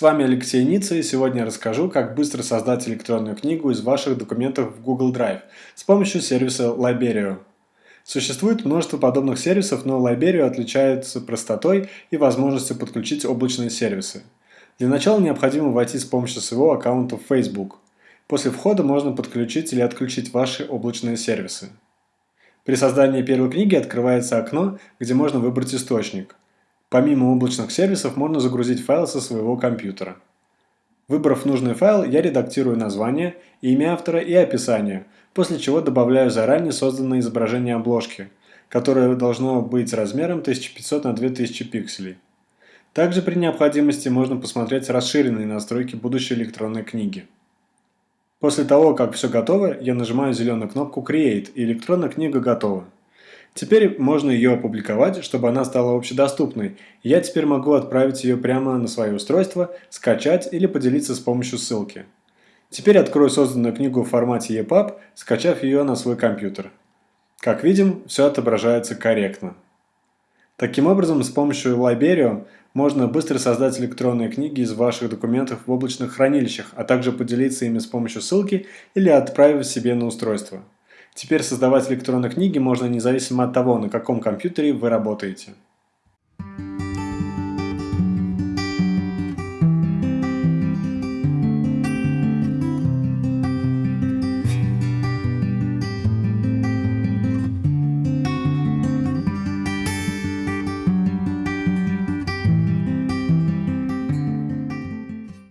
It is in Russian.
С вами Алексей Ницца и сегодня я расскажу, как быстро создать электронную книгу из ваших документов в Google Drive с помощью сервиса Liberio. Существует множество подобных сервисов, но Liberio отличается простотой и возможностью подключить облачные сервисы. Для начала необходимо войти с помощью своего аккаунта в Facebook. После входа можно подключить или отключить ваши облачные сервисы. При создании первой книги открывается окно, где можно выбрать источник. Помимо облачных сервисов можно загрузить файл со своего компьютера. Выбрав нужный файл, я редактирую название, имя автора и описание, после чего добавляю заранее созданное изображение обложки, которое должно быть размером 1500 на 2000 пикселей. Также при необходимости можно посмотреть расширенные настройки будущей электронной книги. После того, как все готово, я нажимаю зеленую кнопку Create и электронная книга готова. Теперь можно ее опубликовать, чтобы она стала общедоступной. Я теперь могу отправить ее прямо на свое устройство, скачать или поделиться с помощью ссылки. Теперь открою созданную книгу в формате EPUB, скачав ее на свой компьютер. Как видим, все отображается корректно. Таким образом, с помощью Liberio можно быстро создать электронные книги из ваших документов в облачных хранилищах, а также поделиться ими с помощью ссылки или отправив себе на устройство. Теперь создавать электронные книги можно независимо от того, на каком компьютере вы работаете.